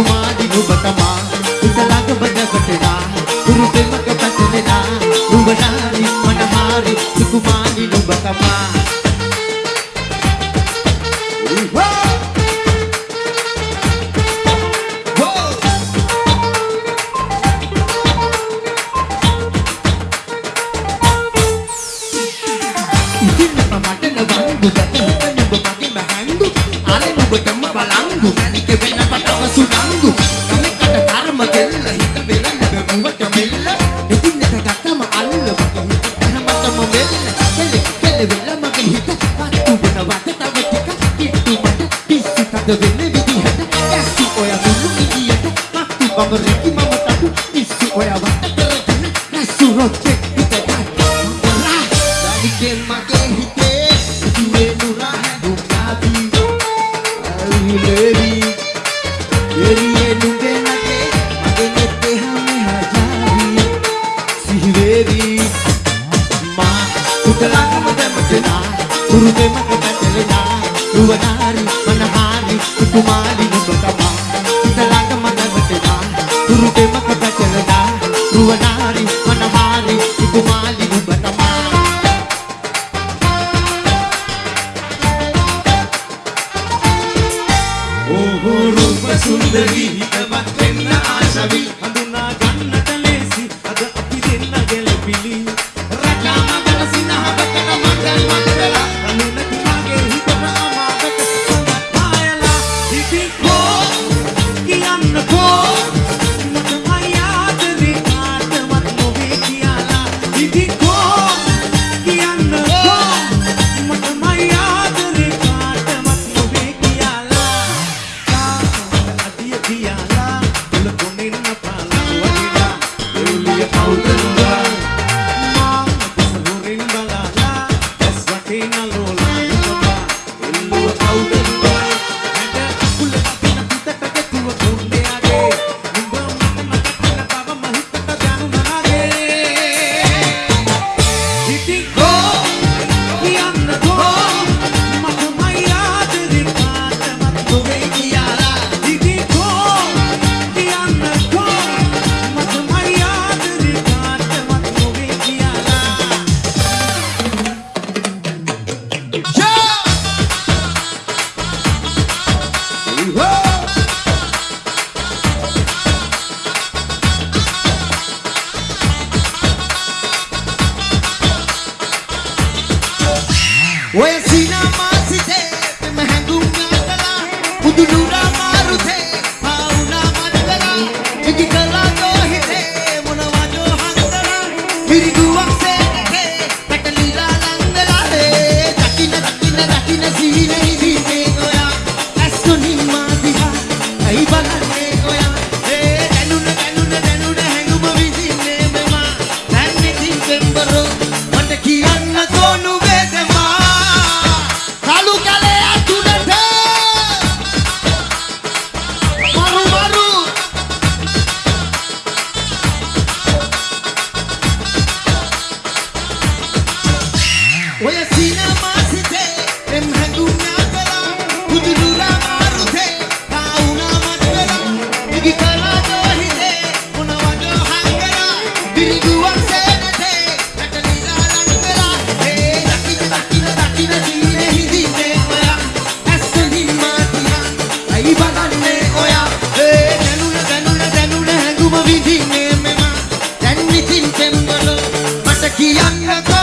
මනහාරි සිකුමාරි නුඹ තමා හිතලඟම දැවටෙනා කුරුපෙම තොබැටලෙනා රුවනාරි මනහාරි සිකුමාරි නුඹ තමා ඉතින් මට නවංගු දත හිත නුඹ මගේ බහැංගු ආලේ නුඹටම බලංගු මැනික වෙන පටව සුනංගු Degene bidihan Kasih oya dulu idian Mati memeriki memetaku Isi oya watak terekan Nasuh rojek ditekan Murah Dari gen make hite Due murah Bukati Awi lebi Yeri enunge nake Mage nete hame hajari Si lebi Ma Kutela kamate makena Kurute makata telena Dua nari Ruvanari manahari Kukumali nubatama Kutalanga madamatena Kuruge mage patelena Ruvanari manahari Kukumali nubatama ඕහෝ රූප සුන්දරී හිතවත් වෙන්න ආශවි. වටේ නලෝලා ओए सीना मासिते महंगूँगा गला उदुलूरा मारुते पाउना मनगला एक गला तो हिते मुनवा जो हंगला मेरी दुआ से निके कटलीला लंगला रे तकिन तकिन तकिन सीने ही दीते गोया ऐसो नी मादिया ऐ बला සිතේ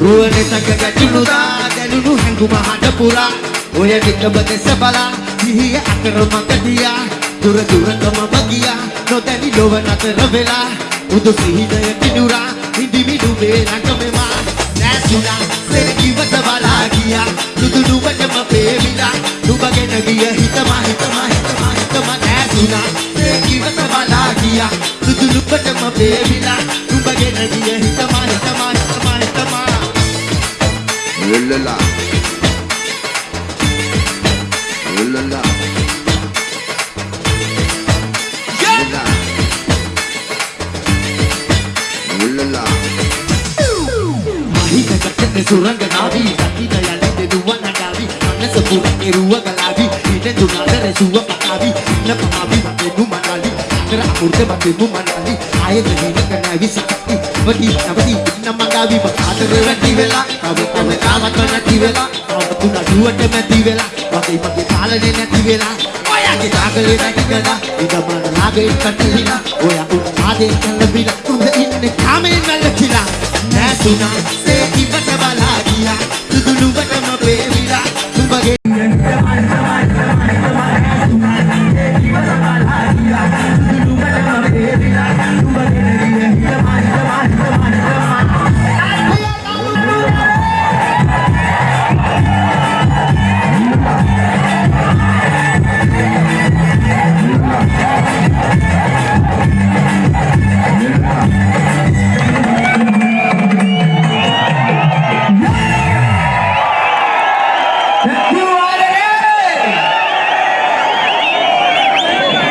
රුවන තක ගැටුණුදා දැනුණු හැඟුම හඬ පුරා. ඔය නිකම දෙස බලා සිහිය අතර මඟ තියා දුර දුරටම වගියා නොදැනි ලොව නතර වෙලා. උදු සිහිනය පිටුරා හිඳිමි ඩුබේ රටමෙමා. නැසුණා සෙනගිවට බලා ගියා. දුදු නුවටම පේවිලා නුඹගෙන ගිය හිතම හිතම හිතම හිතම නැසුණා. සෙනගිවට බලා ගියා. දුදු නුවටම පේවිලා මහිත කටන සුරංගනාවී දකින යලිත දුවනඩාවී මනස පුරේ රුව ගලාවී ඊට දුනාදර සුව පකාවී ඉන්න පමාවී වගේ නුමනාලි අතර අමුර්ත වගේ නුමනාලි ආයෙත් දිනක නැවි සකති වටි නවති ඉන්න මගාවී මකාතර වැටි වෙලා තව තව තාමත් නැති වෙලා තව තුන දුවට මැති වෙලා වගේ මගේ පාලනේ නැති වෙලා ඔයාගේ තාකලේ නැති වෙලා ඉදමන නාගේ කටලිලා ඔයා උන් ආදේ කලබිලා උඹ ඉන්නේ කාමෙන් වැළකීලා නැසුණා Lulu, Like